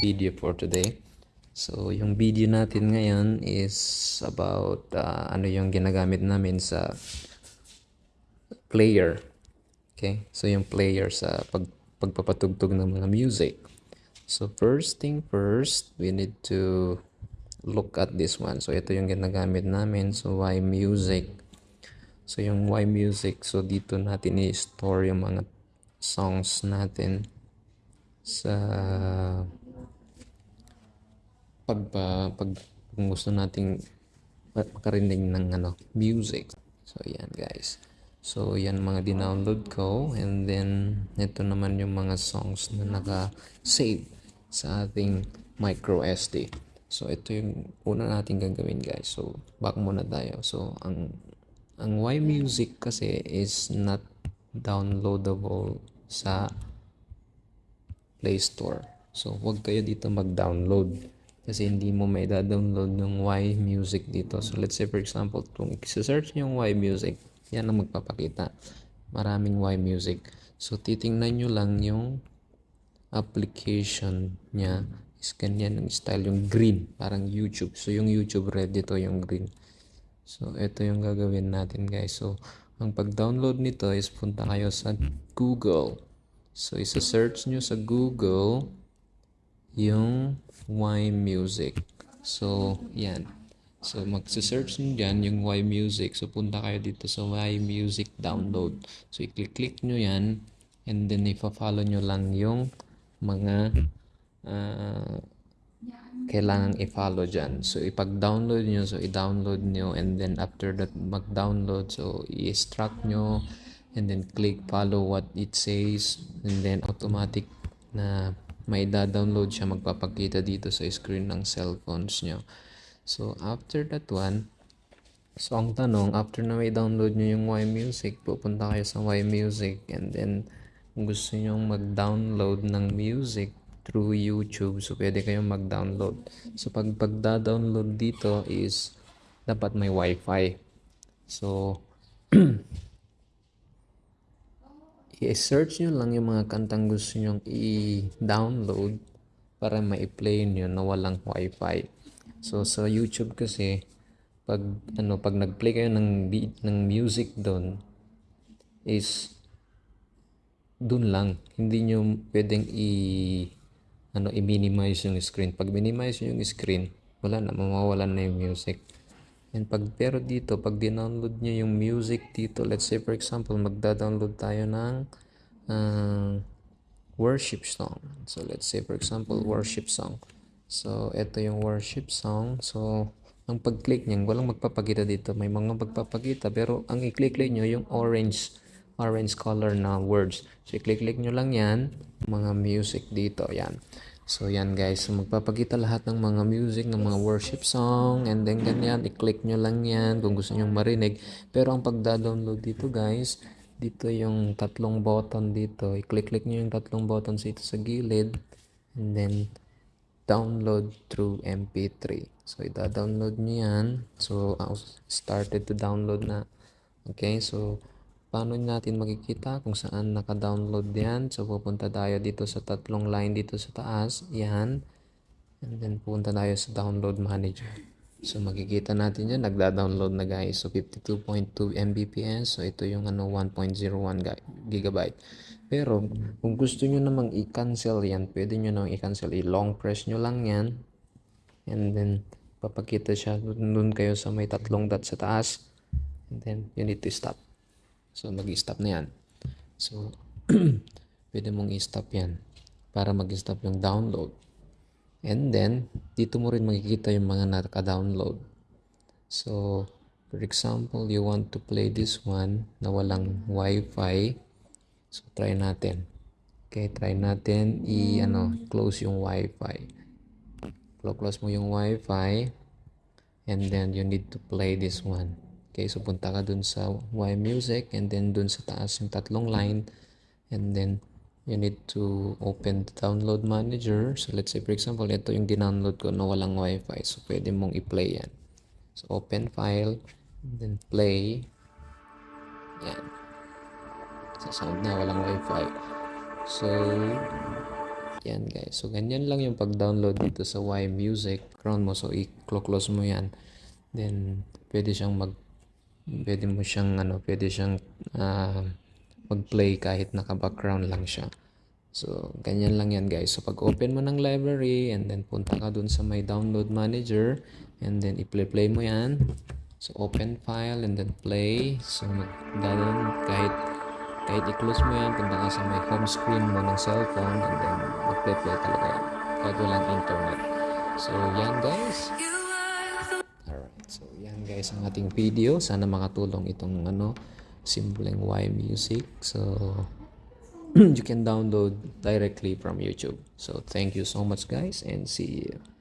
video for today. So, yung video natin ngayon is about uh, ano yung ginagamit namin sa player. Okay? So, yung player sa pag, pagpapatugtog ng mga music. So, first thing first, we need to look at this one. So, ito yung ginagamit namin. So, why music? So, yung why music. So, dito natin i-store yung mga songs natin sa pag pag, pag gusto nating makarinig ng ano music. So yan guys. So yan mga dinownload ko. And then ito naman yung mga songs na naka-save sa ating micro SD so ito yung una natin gagawin guys. So back muna tayo. So ang ang Y Music kasi is not downloadable sa Play Store. So, huwag kayo dito mag-download kasi hindi mo may da-download yung Y Music dito. So, let's say for example, kung i-search yung Y Music, yan ang magpapakita. Maraming Y Music. So, titingnan nyo lang yung application niya is ganyan yung style, yung green, parang YouTube. So, yung YouTube red dito yung green. So, ito yung gagawin natin guys. So, ang pag-download nito is punta kayo sa Google. So, isa-search nyo sa Google yung Y Music. So, yan. So, mag-search nyo dyan yung Y Music. So, punta kayo dito sa Y Music Download. So, i-click nyo yan. And then, ipa-follow nyo lang yung mga uh, kailangan i-follow dyan. So, ipag-download nyo. So, i-download nyo. And then, after that mag-download, so, i-extract nyo and then click follow what it says and then automatic na may da-download siya magpapakita dito sa screen ng cellphones nyo. So, after that one, so ang tanong, after na may download nyo yung Y Music, pupunta kayo sa Y Music and then kung gusto nyo mag-download ng music through YouTube, so pwede kayong mag-download. So, pag pagda-download dito is dapat may Wi-Fi. So, i-search nyo lang yung mga kantang gusto nyong i-download para ma-play nyo na walang wifi. So sa YouTube kasi pag ano pag nag-play kayo ng beat, ng music doon is doon lang hindi nyo pwedeng i ano i-minimize yung screen. Pag minimize yung screen, wala na mawawalan na yung music. And pag pero dito, pag dinownload nyo yung music dito, let's say for example, magda-download tayo ng uh, worship song. So let's say for example, worship song. So ito yung worship song. So ang pag-click niyan, walang magpapakita dito. May mga magpapakita pero ang i-click-click nyo yung orange orange color na words. So i-click-click nyo lang yan, mga music dito. Yan. So, yan guys. Magpapakita lahat ng mga music, ng mga worship song, and then ganyan, i-click nyo lang yan kung gusto nyo marinig. Pero ang pagda-download dito guys, dito yung tatlong button dito. I-click-click nyo yung tatlong buttons dito sa gilid, and then download through MP3. So, ida-download nyo yan. So, I started to download na. Okay, so, paano natin makikita kung saan naka-download yan. So, pupunta tayo dito sa tatlong line dito sa taas. Yan. And then, pupunta tayo sa download manager. So, makikita natin yan. Nagda-download na guys. So, 52.2 Mbps. So, ito yung ano, 1.01 gigabyte. Pero, kung gusto nyo namang i-cancel yan, pwede nyo namang i-cancel. I-long press nyo lang yan. And then, papakita siya. Doon kayo sa may tatlong dot sa taas. And then, you need to stop. So, mag-stop na yan. So, pwede mong i-stop yan para mag-stop yung download. And then, dito mo rin makikita yung mga naka-download. So, for example, you want to play this one na walang wifi. So, try natin. Okay, try natin i ano, close yung wifi. Close mo yung wifi and then you need to play this one. Okay, so punta ka dun sa Y Music and then dun sa taas yung tatlong line and then you need to open the download manager. So let's say for example, ito yung dinownload ko na walang wifi. So pwede mong i-play yan. So open file then play. Yan. Sa sound na walang wifi. So Yan guys. So ganyan lang yung pag-download dito sa Y Music. Background mo. So i-close mo yan. Then pwede siyang mag pwede mo siyang ano, pwede siyang ah, mag-play kahit naka-background lang siya. So, ganyan lang yan guys. So, pag open mo ng library and then punta ka dun sa may download manager and then i-play-play mo yan. So, open file and then play. So, magdadaan kahit kahit i-close mo yan, punta ka sa may home screen mo ng cellphone and then mag-play-play talaga yan. Kahit walang internet. So, yan guys. Guys ang ating video. Sana makatulong itong ano, simpleng Y music. So, you can download directly from YouTube. So, thank you so much guys and see you.